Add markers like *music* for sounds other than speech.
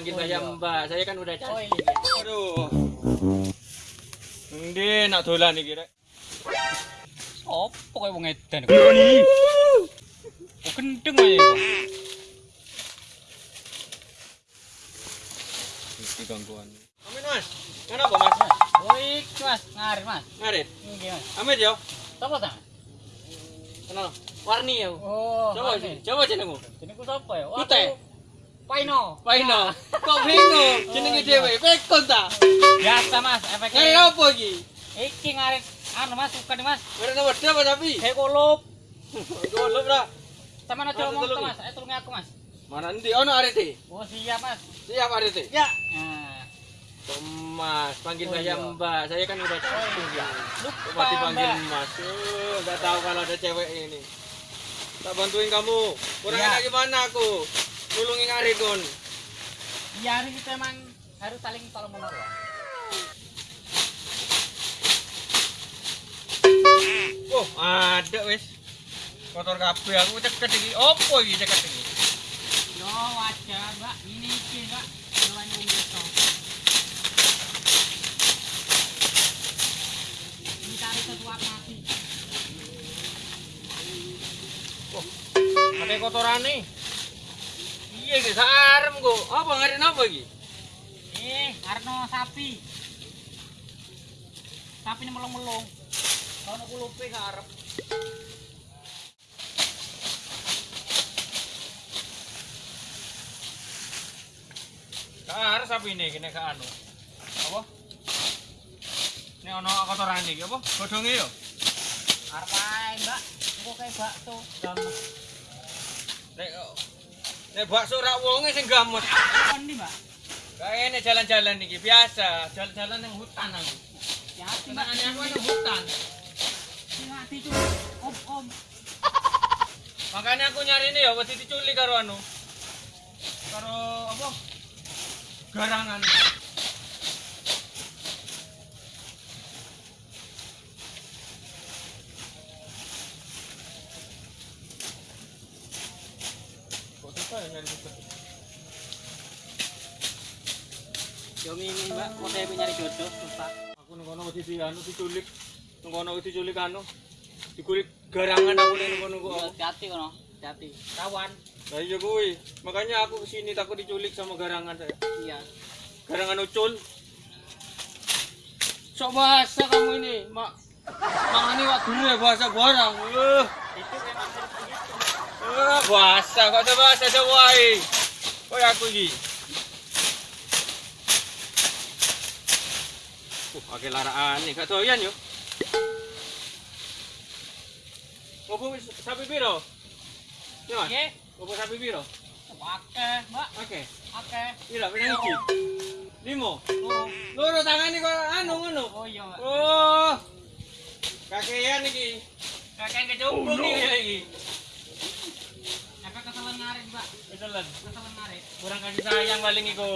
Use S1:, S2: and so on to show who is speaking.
S1: panggil
S2: Oh,
S1: saya
S2: iya.
S1: Mbak. Saya kan udah
S2: Oh,
S1: cantik.
S2: iya.
S1: Aduh. Ndi nak dolan iki rek.
S2: Opo kowe wong edan kok. Oh, gendeng ae kok.
S1: Iki gangguan. Amin Mas. Kenapa Mas?
S2: Oh, iki Mas, ngarit Mas.
S1: Ngarit.
S2: Iki Mas.
S1: Amit yo.
S2: Sopo ta?
S1: Kenal. Warni ya.
S2: Oh,
S1: Coba sih. Coba jenengmu.
S2: Jenengku sapa ya? Oh, aku Paino.
S1: Paino. *laughs* Kok bingung? Jenenge dhewe. Pekon ta.
S2: Biasa Mas, efek.
S1: Ngarit apa iki?
S2: Iki ngarit anu Mas, suka nih Mas.
S1: Ngarit nomor apa tapi?
S2: Kayak kolup.
S1: Golop ra.
S2: Sama aja tuh
S1: nih.
S2: Mas. Eh tulungi aku Mas.
S1: Mana ndi ono arete?
S2: Oh, siap Mas.
S1: Siap arete.
S2: Ya. Nah.
S1: Mas, panggil
S2: Oh,
S1: saya
S2: iya.
S1: Mbak. Saya kan udah cantik ya.
S2: Lupa
S1: dipanggil. Mas. Eh, nggak tahu kalau ada cewek ini. Tak bantuin kamu. Kurang enak gimana aku? Nulungi ngarit kon.
S2: Iya, hari kita emang harus saling tolong menolong.
S1: Oh, ada wis. Kotor kabeh aku ceket iki. Opo iki ceket iki?
S2: Yo wajar mbak, ini iki mbak, jalan yang besok. Dicari sesuatu mati.
S1: Pakai kotorane. Iya iki sarem kok. Apa ngarit apa iki?
S2: Eh, Arno sapi. Sapi ini melong-melong. Kalau aku lupa ngarep.
S1: Kar sapi ini kene ka anu. Apa? Ini ono kotoran iki apa? Godhonge yo.
S2: Arep ae mbak, aku kayak bakso.
S1: Nek nek bakso rak wonge sing.
S2: Kon nih mbak.
S1: Kayaknya jalan-jalan iki biasa, jalan-jalan yang hutan aku.
S2: Ya mbak.
S1: Aku yang hutan.
S2: Hati cuy. Om om.
S1: Makanya aku nyari ini ya wedi diculik karo anu. Karo apa? Garangan. Kok susah ya nyari susah?
S2: Yo ini mbak, saya nyari jodoh susah.
S1: Aku nang kono wedi di anu diculik. Nang kono diculik anu. Dikulik garangan aku ning kono.
S2: Hati-hati kono, hati-hati. Kawan.
S1: Kuwi. Makanya aku kesini takut diculik sama garangan saya.
S2: Iya.
S1: Garangan ucul. Sok bahasa kamu ini, Mak. Mangani wak dure bahasa barang. Eh,
S2: Itu memang
S1: eh, bahasa kok ada bahasa Jawa iki. Koy aku iki. Uh, akeh laraan nih, gak doyan yo. Ngopo sapi piro? Ya, Mas. Ngopo sapi piro?
S2: Oke, mbak.
S1: Oke.
S2: Oke.
S1: Piro pinang iki? Limo.
S2: Loro.
S1: Loro tangane kok anu ngono.
S2: Oh iya, mbak.
S1: Oh. Kakean iki. Kakean kecubung iki.
S2: Kakak keselan
S1: Kurang kasih sayang paling iku.